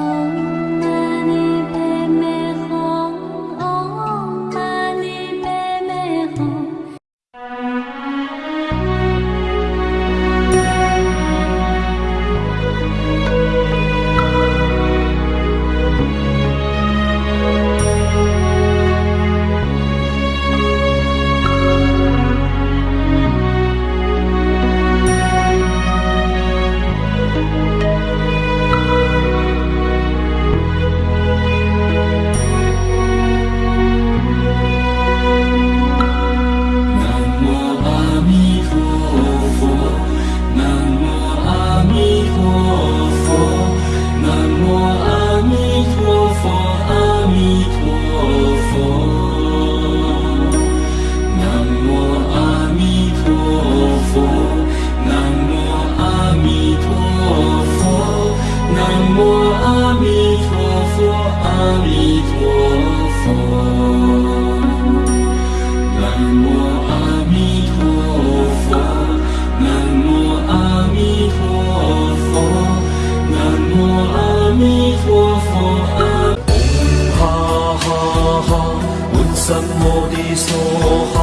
Oh. 南无阿弥陀佛，阿弥陀佛。南无阿弥陀佛，南无阿弥陀佛，南无阿弥陀佛。嗡哈哈哈，闻三摩地娑哈。